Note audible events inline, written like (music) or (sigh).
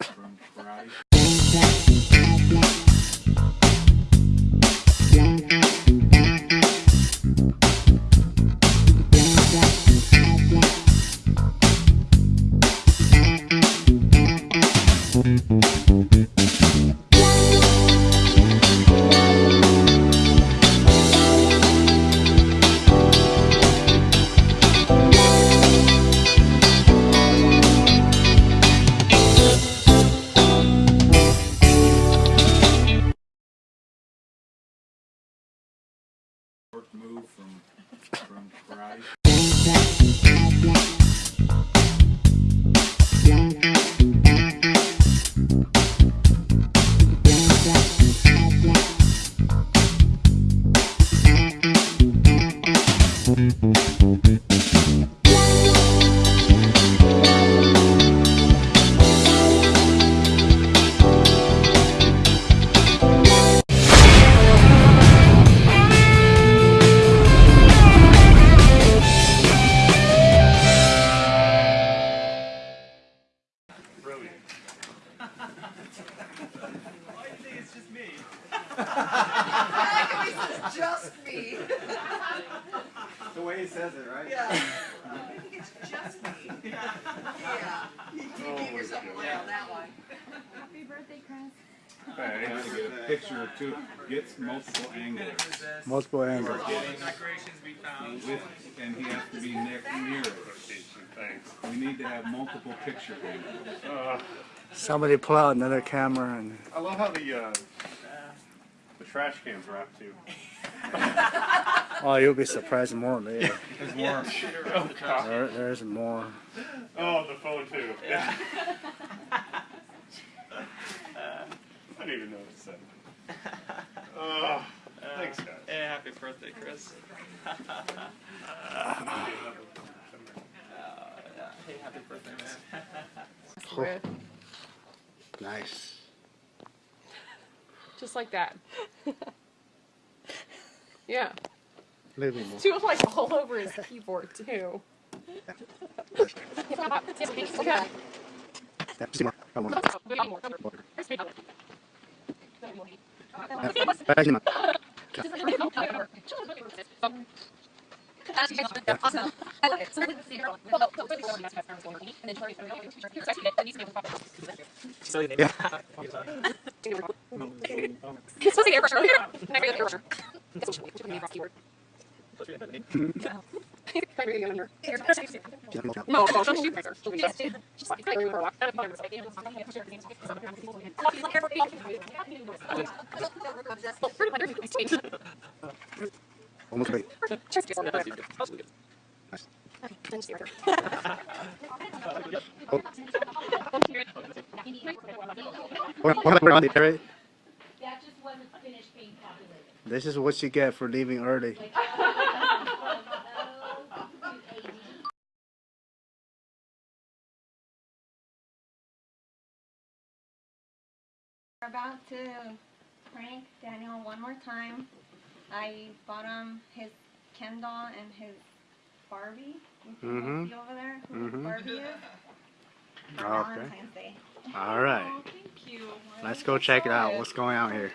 From from move from from Christ. Just me. The way he says it, right? Yeah. I think it's just me. Yeah. You you Oh gave yourself away on that one. Happy birthday, Chris. I have to get a picture or two, Gets multiple angles. Multiple angles. we. With, and he has to be near, near it. Thanks. We need to have multiple picture angles. Uh, Somebody pull out another camera and I love how the uh, the trash cans wrap too. Oh, you'll be surprised more later. There's more. Oh. There, there's more. Oh, the phone too. Yeah. (laughs) I didn't even know what to say. Oh, thanks guys. Hey, happy birthday, Chris. Uh, (laughs) yeah. Hey, happy birthday, man. Nice. Just like that. (laughs) yeah. Living more. Do it like all over his keyboard too. (laughs) Yeah, (laughs) Almost ready. Hold on, hold on, on the right? That just wasn't finished being populated. This is what you get for leaving early. We're about to prank Daniel one more time. I bought him his Ken doll and his Barbie. Mhm. see over there who his Mhm. Barbie is. (laughs) For Okay. Valentine's Day. All right. Thank you. Let's go check it out. What's going on here?